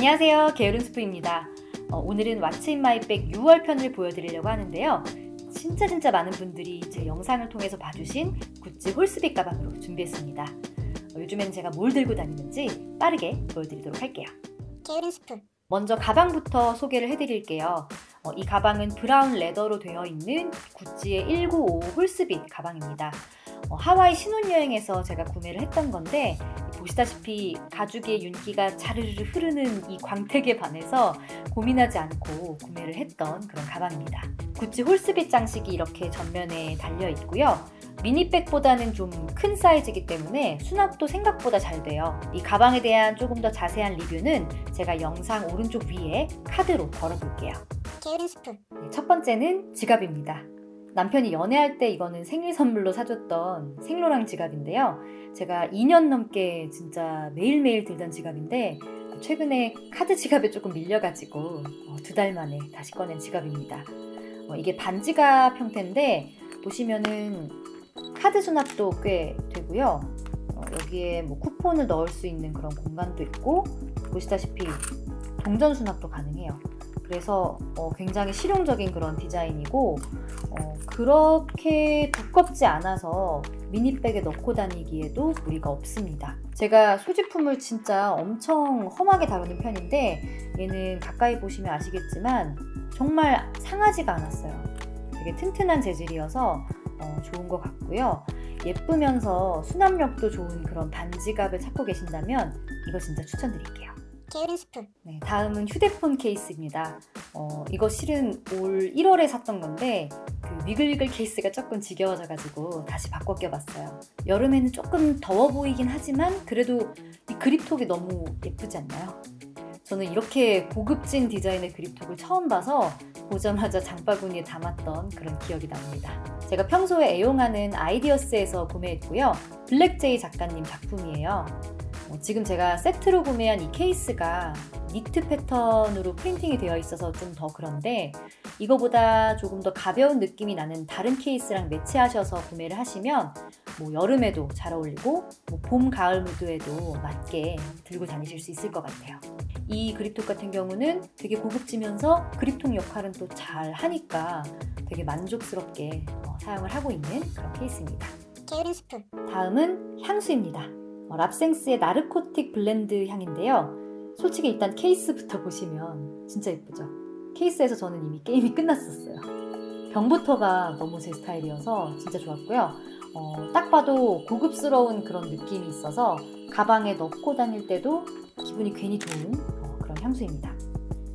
안녕하세요. 게으른 스프입니다. 어, 오늘은 What's in my bag 6월 편을 보여드리려고 하는데요. 진짜 진짜 많은 분들이 제 영상을 통해서 봐주신 구찌 홀스빗 가방으로 준비했습니다. 어, 요즘에는 제가 뭘 들고 다니는지 빠르게 보여드리도록 할게요. 게으른 스프. 먼저 가방부터 소개를 해드릴게요. 어, 이 가방은 브라운 레더로 되어 있는 구찌의 1955 홀스빗 가방입니다. 어, 하와이 신혼여행에서 제가 구매를 했던 건데 보시다시피 가죽의 윤기가 자르르 흐르는 이 광택에 반해서 고민하지 않고 구매를 했던 그런 가방입니다. 구찌 홀스빗 장식이 이렇게 전면에 달려 있고요. 미니백보다는 좀 큰 사이즈이기 때문에 수납도 생각보다 잘 돼요. 이 가방에 대한 조금 더 자세한 리뷰는 제가 영상 오른쪽 위에 카드로 걸어볼게요. 게으른 스프 네, 첫 번째는 지갑입니다. 남편이 연애할 때 이거는 생일 선물로 사줬던 생로랑 지갑인데요. 제가 2년 넘게 진짜 매일매일 들던 지갑인데 최근에 카드 지갑에 조금 밀려가지고 어, 두달 만에 다시 꺼낸 지갑입니다. 어, 이게 반지갑 형태인데 보시면은 카드 수납도 꽤 되고요. 어, 여기에 뭐 쿠폰을 넣을 수 있는 그런 공간도 있고 보시다시피 동전 수납도 가능해요. 그래서 어, 굉장히 실용적인 그런 디자인이고 어, 그렇게 두껍지 않아서 미니백에 넣고 다니기에도 무리가 없습니다. 제가 소지품을 진짜 엄청 험하게 다루는 편인데 얘는 가까이 보시면 아시겠지만 정말 상하지가 않았어요. 되게 튼튼한 재질이어서 어, 좋은 것 같고요. 예쁘면서 수납력도 좋은 그런 반지갑을 찾고 계신다면 이거 진짜 추천드릴게요. 게으른 스프 네, 다음은 휴대폰 케이스입니다. 어, 이거 실은 올 1월에 샀던 건데 그 위글위글 케이스가 조금 지겨워져가지고 다시 바꿔 껴봤어요. 여름에는 조금 더워 보이긴 하지만 그래도 이 그립톡이 너무 예쁘지 않나요? 저는 이렇게 고급진 디자인의 그립톡을 처음 봐서 보자마자 장바구니에 담았던 그런 기억이 납니다. 제가 평소에 애용하는 아이디어스에서 구매했고요. 블랙제이 작가님 작품이에요. 어, 지금 제가 세트로 구매한 이 케이스가 니트 패턴으로 프린팅이 되어 있어서 좀 더 그런데 이거보다 조금 더 가벼운 느낌이 나는 다른 케이스랑 매치하셔서 구매를 하시면 뭐 여름에도 잘 어울리고 뭐 봄, 가을 무드에도 맞게 들고 다니실 수 있을 것 같아요. 이 그립톡 같은 경우는 되게 고급지면서 그립톡 역할은 또 잘 하니까 되게 만족스럽게 어, 사용을 하고 있는 그런 케이스입니다. 게으른 스프 다음은 향수입니다. 어, 랍생스의 나르코틱 블렌드 향인데요. 솔직히 일단 케이스부터 보시면 진짜 예쁘죠? 케이스에서 저는 이미 게임이 끝났었어요. 병부터가 너무 제 스타일이어서 진짜 좋았고요. 어, 딱 봐도 고급스러운 그런 느낌이 있어서 가방에 넣고 다닐 때도 기분이 괜히 좋은 어, 그런 향수입니다.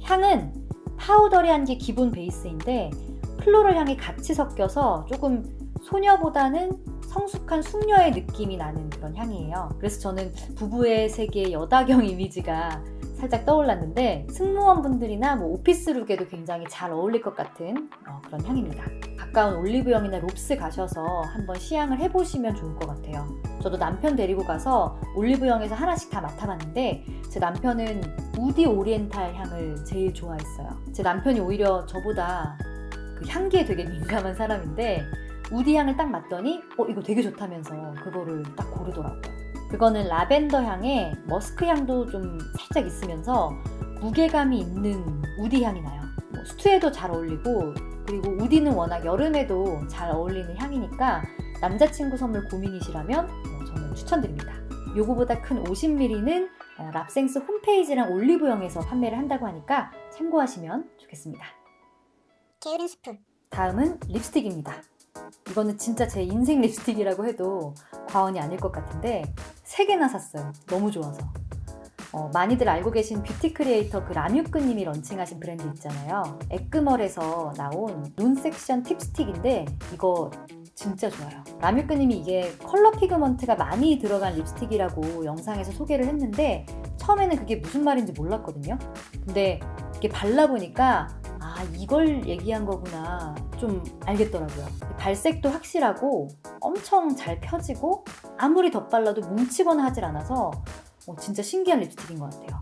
향은 powdery한 게 기본 베이스인데 floral 향이 같이 섞여서 조금 소녀보다는 성숙한 숙녀의 느낌이 나는 그런 향이에요. 그래서 저는 부부의 세계 여다경 이미지가 살짝 떠올랐는데 승무원분들이나 뭐 오피스룩에도 굉장히 잘 어울릴 것 같은 어, 그런 향입니다. 가까운 올리브영이나 롭스 가셔서 한번 시향을 해보시면 좋을 것 같아요. 저도 남편 데리고 가서 올리브영에서 하나씩 다 맡아봤는데 제 남편은 우디 오리엔탈 향을 제일 좋아했어요. 제 남편이 오히려 저보다 그 향기에 되게 민감한 사람인데 우디 향을 딱 맡더니 어 이거 되게 좋다면서 그거를 딱 고르더라고요. 그거는 라벤더 향에 머스크 향도 좀 살짝 있으면서 무게감이 있는 우디 향이 나요. 뭐 수트에도 잘 어울리고 그리고 우디는 워낙 여름에도 잘 어울리는 향이니까 남자친구 선물 고민이시라면 뭐 저는 추천드립니다. 요거보다 큰 50ml는 어, 랍생스 홈페이지랑 올리브영에서 판매를 한다고 하니까 참고하시면 좋겠습니다. 게으른 스프 다음은 립스틱입니다. 이거는 진짜 제 인생 립스틱이라고 해도 과언이 아닐 것 같은데 3개나 샀어요. 너무 좋아서. 어, 많이들 알고 계신 뷰티 크리에이터 그 라뮤끄님이 런칭하신 브랜드 있잖아요. 에크멀에서 나온 눈 섹션 립스틱인데 이거 진짜 좋아요. 라뮤끄님이 이게 컬러 pigment가 많이 들어간 립스틱이라고 영상에서 소개를 했는데 처음에는 그게 무슨 말인지 몰랐거든요. 근데 이게 발라보니까 아 이걸 얘기한 거구나 좀 알겠더라고요. 발색도 확실하고 엄청 잘 펴지고 아무리 덧발라도 뭉치거나 하질 않아서 어, 진짜 신기한 립스틱인 것 같아요.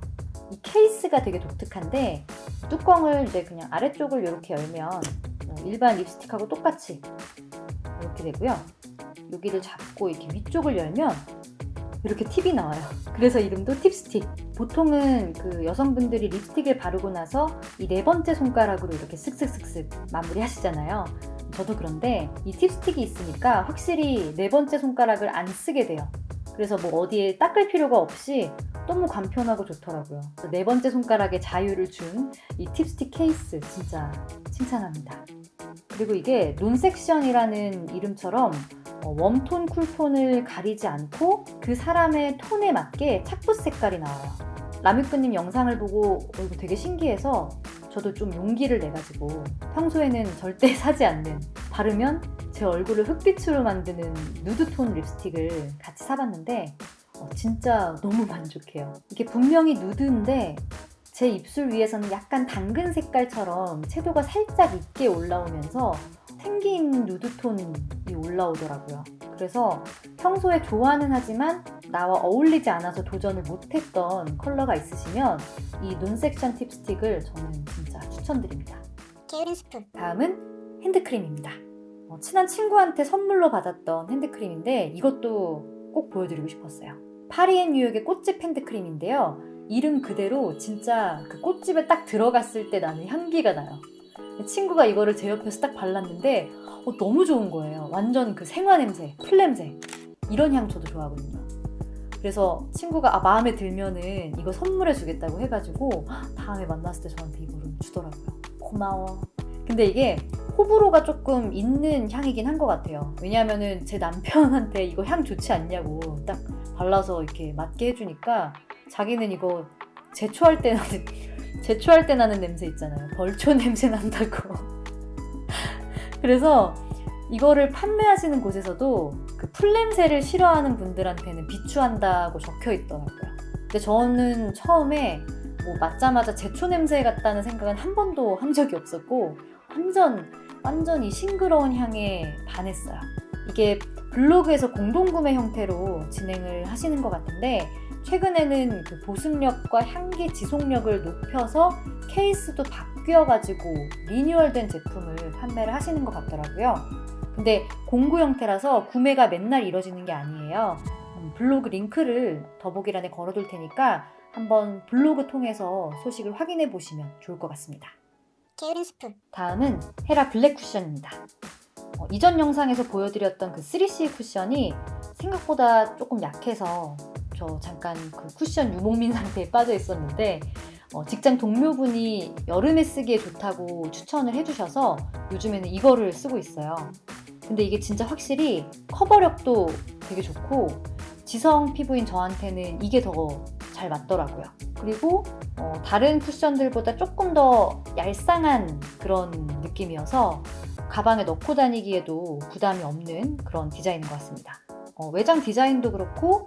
이 케이스가 되게 독특한데 뚜껑을 이제 그냥 아래쪽을 이렇게 열면 어, 일반 립스틱하고 똑같이 이렇게 되고요. 여기를 잡고 이렇게 위쪽을 열면 이렇게 팁이 나와요. 그래서 이름도 팁스틱. 보통은 그 여성분들이 립스틱을 바르고 나서 이 네 번째 손가락으로 이렇게 쓱쓱쓱쓱 마무리 하시잖아요. 저도 그런데 이 팁스틱이 있으니까 확실히 네 번째 손가락을 안 쓰게 돼요. 그래서 뭐 어디에 닦을 필요가 없이 너무 간편하고 좋더라고요. 네 번째 손가락에 자유를 준 이 팁스틱 케이스 진짜 칭찬합니다. 그리고 이게 논섹션이라는 이름처럼 어, 웜톤, 쿨톤을 가리지 않고 그 사람의 톤에 맞게 착붙 색깔이 나와요. 라뮤크님 영상을 보고 어, 이거 되게 신기해서 저도 좀 용기를 내가지고 평소에는 절대 사지 않는 바르면 제 얼굴을 흑빛으로 만드는 누드톤 립스틱을 같이 사봤는데 어, 진짜 너무 만족해요. 이게 분명히 누드인데 제 입술 위에서는 약간 당근 색깔처럼 채도가 살짝 있게 올라오면서 생긴 누드톤이 올라오더라고요. 그래서 평소에 좋아는 하지만 나와 어울리지 않아서 도전을 못했던 컬러가 있으시면 이 눈 섹션 팁스틱을 저는 진짜 추천드립니다. 게으른 다음은 핸드크림입니다. 어, 친한 친구한테 선물로 받았던 핸드크림인데 이것도 꼭 보여드리고 싶었어요. 파리앤 뉴욕의 꽃집 핸드크림인데요. 이름 그대로 진짜 그 꽃집에 딱 들어갔을 때 나는 향기가 나요. 친구가 이거를 제 옆에서 딱 발랐는데 어, 너무 좋은 거예요. 완전 그 생화 냄새, 풀 냄새 이런 향 저도 좋아하거든요. 그래서 친구가 아, 마음에 들면은 이거 선물해 주겠다고 해가지고 다음에 만났을 때 저한테 이거를 주더라고요. 고마워. 근데 이게 호불호가 조금 있는 향이긴 한 것 같아요. 왜냐하면은 제 남편한테 이거 향 좋지 않냐고 딱 발라서 이렇게 맡게 해주니까 자기는 이거 제초할 때 나는 제초할 때 나는 냄새 있잖아요. 벌초 냄새 난다고. 그래서 이거를 판매하시는 곳에서도 그 풀냄새를 싫어하는 분들한테는 비추한다고 적혀 있더라고요. 근데 저는 처음에 뭐 맞자마자 제초 냄새 같다는 생각은 한 번도 한 적이 없었고 완전 완전 이 싱그러운 향에 반했어요. 이게 블로그에서 공동구매 형태로 진행을 하시는 것 같은데 최근에는 그 보습력과 향기 지속력을 높여서 케이스도 바뀌어가지고 리뉴얼된 제품을 판매를 하시는 것 같더라고요. 근데 공구 형태라서 구매가 맨날 이루어지는 게 아니에요. 음, 블로그 링크를 더보기란에 걸어둘 테니까 한번 블로그 통해서 소식을 확인해 보시면 좋을 것 같습니다. 게으른 스프, 다음은 헤라 블랙 쿠션입니다. 어, 이전 영상에서 보여드렸던 그 3CE 쿠션이 생각보다 조금 약해서 저 잠깐 그 쿠션 유목민 상태에 빠져 있었는데 어, 직장 동료분이 여름에 쓰기에 좋다고 추천을 해주셔서 요즘에는 이거를 쓰고 있어요. 근데 이게 진짜 확실히 커버력도 되게 좋고 지성 피부인 저한테는 이게 더 잘 맞더라고요. 그리고 어, 다른 쿠션들보다 조금 더 얄쌍한 그런 느낌이어서 가방에 넣고 다니기에도 부담이 없는 그런 디자인인 것 같습니다. 어, 외장 디자인도 그렇고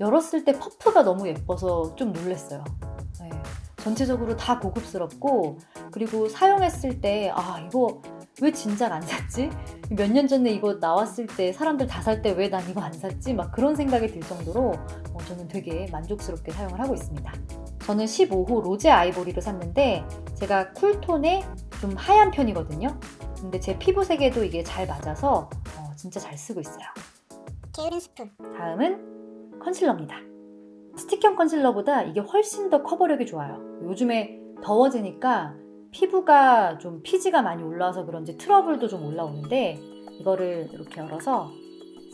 열었을 때 퍼프가 너무 예뻐서 좀 놀랐어요. 네, 전체적으로 다 고급스럽고 그리고 사용했을 때 아 이거 왜 진작 안 샀지? 몇 년 전에 이거 나왔을 때 사람들 다 살 때 왜 난 이거 안 샀지? 막 그런 생각이 들 정도로 어, 저는 되게 만족스럽게 사용을 하고 있습니다. 저는 15호 로제 아이보리로 샀는데 제가 쿨톤에 좀 하얀 편이거든요. 근데 제 피부색에도 이게 잘 맞아서 어, 진짜 잘 쓰고 있어요. 게으른 스프, 다음은 컨실러입니다. 스틱형 컨실러보다 이게 훨씬 더 커버력이 좋아요. 요즘에 더워지니까 피부가 좀 피지가 많이 올라와서 그런지 트러블도 좀 올라오는데 이거를 이렇게 열어서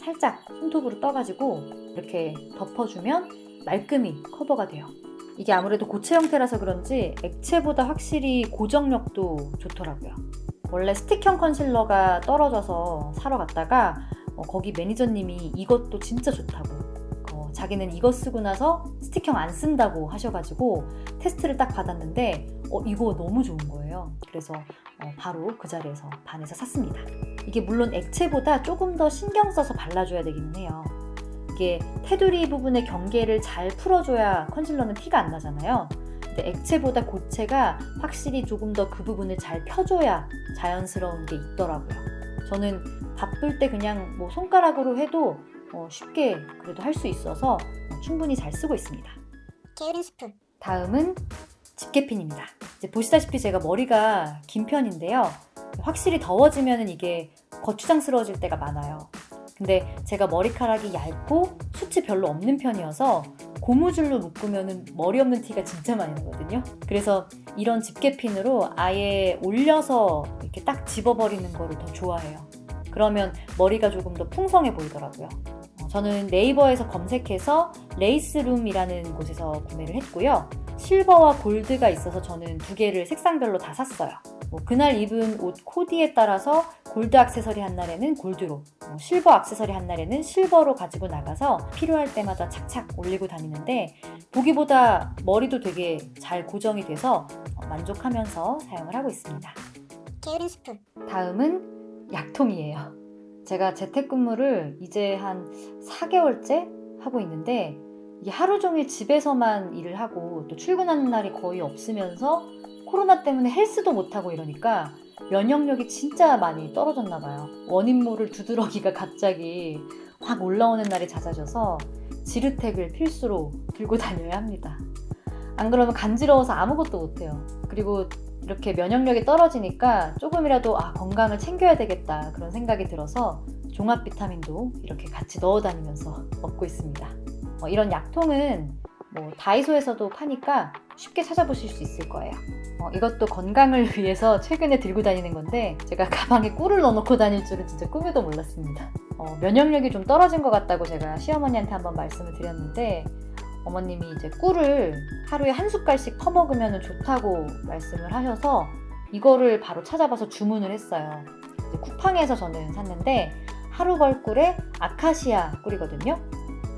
살짝 손톱으로 떠가지고 이렇게 덮어주면 말끔히 커버가 돼요. 이게 아무래도 고체 형태라서 그런지 액체보다 확실히 고정력도 좋더라고요. 원래 스틱형 컨실러가 떨어져서 사러 갔다가 어, 거기 매니저님이 이것도 진짜 좋다고 어, 자기는 이거 쓰고 나서 스틱형 안 쓴다고 하셔가지고 테스트를 딱 받았는데 어, 이거 너무 좋은 거예요. 그래서 어, 바로 그 자리에서 반해서 샀습니다. 이게 물론 액체보다 조금 더 신경 써서 발라줘야 되기는 해요. 이게 테두리 부분의 경계를 잘 풀어줘야 컨실러는 티가 안 나잖아요. 액체보다 고체가 확실히 조금 더 그 부분을 잘 펴줘야 자연스러운 게 있더라고요. 저는 바쁠 때 그냥 뭐 손가락으로 해도 어, 쉽게 그래도 할 수 있어서 어, 충분히 잘 쓰고 있습니다. 게으른 스프, 다음은 집게핀입니다. 이제 보시다시피 제가 머리가 긴 편인데요. 확실히 더워지면 이게 거추장스러워질 때가 많아요. 근데 제가 머리카락이 얇고 숱이 별로 없는 편이어서 고무줄로 묶으면 머리 없는 티가 진짜 많이 나거든요. 그래서 이런 집게핀으로 아예 올려서 이렇게 딱 집어버리는 거를 더 좋아해요. 그러면 머리가 조금 더 풍성해 보이더라고요. 어, 저는 네이버에서 검색해서 레이스룸이라는 곳에서 구매를 했고요. 실버와 골드가 있어서 저는 두 개를 색상별로 다 샀어요. 뭐 그날 입은 옷 코디에 따라서 골드 액세서리 한 날에는 골드로, 어, 실버 액세서리 한 날에는 실버로 가지고 나가서 필요할 때마다 착착 올리고 다니는데 보기보다 머리도 되게 잘 고정이 돼서 어, 만족하면서 사용을 하고 있습니다. 게으른 스프 다음은 약통이에요. 제가 재택근무를 이제 한 4개월째 하고 있는데 하루 종일 집에서만 일을 하고 또 출근하는 날이 거의 없으면서 코로나 때문에 헬스도 못하고 이러니까 면역력이 진짜 많이 떨어졌나 봐요. 원인 모를 두드러기가 갑자기 확 올라오는 날이 잦아져서 지르텍을 필수로 들고 다녀야 합니다. 안 그러면 간지러워서 아무것도 못해요. 그리고 이렇게 면역력이 떨어지니까 조금이라도 아, 건강을 챙겨야 되겠다 그런 생각이 들어서 종합 비타민도 이렇게 같이 넣어 다니면서 먹고 있습니다. 어, 이런 약통은 뭐 다이소에서도 파니까 쉽게 찾아보실 수 있을 거예요. 어, 이것도 건강을 위해서 최근에 들고 다니는 건데 제가 가방에 꿀을 넣어놓고 다닐 줄은 진짜 꿈에도 몰랐습니다. 어, 면역력이 좀 떨어진 것 같다고 제가 시어머니한테 한번 말씀을 드렸는데 어머님이 이제 꿀을 하루에 한 숟갈씩 퍼먹으면 좋다고 말씀을 하셔서 이거를 바로 찾아봐서 주문을 했어요. 쿠팡에서 저는 샀는데 하루 벌 꿀에 아카시아 꿀이거든요.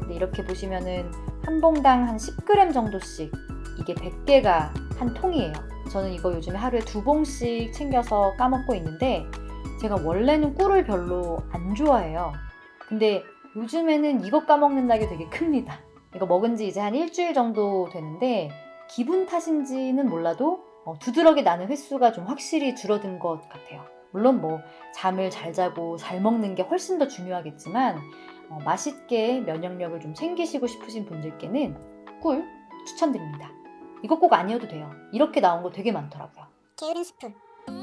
근데 이렇게 보시면은 한 봉당 한 10g 정도씩 이게 100개가 한 통이에요. 저는 이거 요즘에 하루에 두 봉씩 챙겨서 까먹고 있는데 제가 원래는 꿀을 별로 안 좋아해요. 근데 요즘에는 이거 까먹는다는 게 되게 큽니다. 이거 먹은 지 이제 한 일주일 정도 되는데 기분 탓인지는 몰라도 어, 두드러기 나는 횟수가 좀 확실히 줄어든 것 같아요. 물론 뭐 잠을 잘 자고 잘 먹는 게 훨씬 더 중요하겠지만 어, 맛있게 면역력을 좀 챙기시고 싶으신 분들께는 꿀 추천드립니다. 이거 꼭 아니어도 돼요. 이렇게 나온 거 되게 많더라고요. 게으른 스프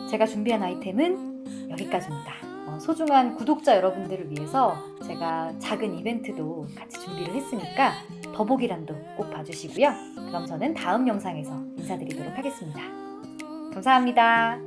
제가 준비한 아이템은 여기까지입니다. 어, 소중한 구독자 여러분들을 위해서 제가 작은 이벤트도 같이 준비를 했으니까 더보기란도 꼭 봐주시고요. 그럼 저는 다음 영상에서 인사드리도록 하겠습니다. 감사합니다.